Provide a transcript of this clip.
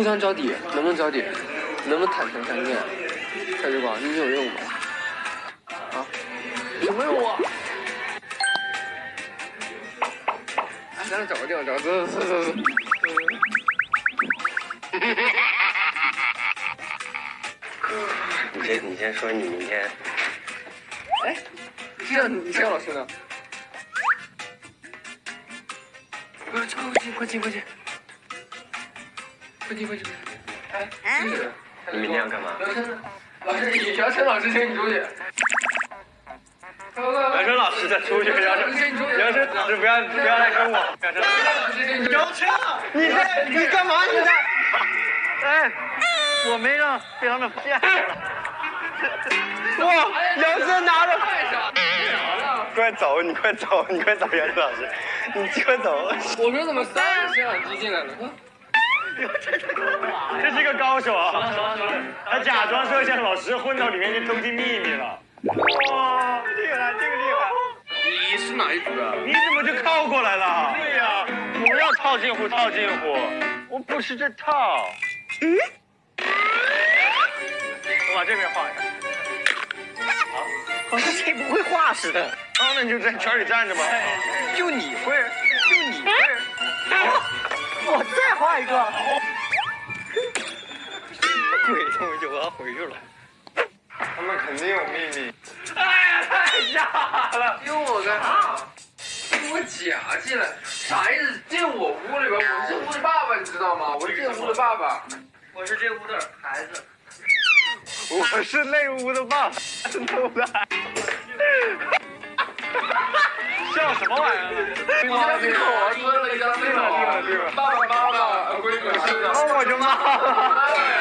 互相交底，能不能交底？能不能坦诚相见？蔡志广，你有任务吗？啊？什么任务？咱俩找个地方，找个走走走走走。你先，你先说你明天。哎，这样，这样老师呢？快进，快进，快进！快进，快进！哎，你明天要干嘛？老师，你姚晨老师请你出去。姚晨老师再出去，姚晨，姚晨老师不要不要来跟我。姚晨，你在你干嘛？你在？哎，我没让被他们骗。哇，姚晨拿着。快走，你快走，你快走，姚晨老师，你快走。我说怎么三个摄像机进来了？这是个高手啊！他假装摄像老师混到里面去偷听秘密了。哇，厉害，这个厉害！你是哪一组的？你怎么就靠过来了？对呀，不要套近乎，套近乎。我不是这套。嗯。我把这边画一下。好，好像谁不会画似的。哦，那你就在圈里站着吧。就你一个。鬼东西，我要回去了。他们肯定有秘密。哎呀，太假了！丢我干啥？给我假进来，啥意思？进我屋里边，我是这屋的爸爸，你知道吗？我是这屋的爸爸，我是这屋的孩子。我是那屋的爸爸，真的。笑什么玩意儿？你家门口啊，蹲了一张那个，爸爸妈妈，我的妈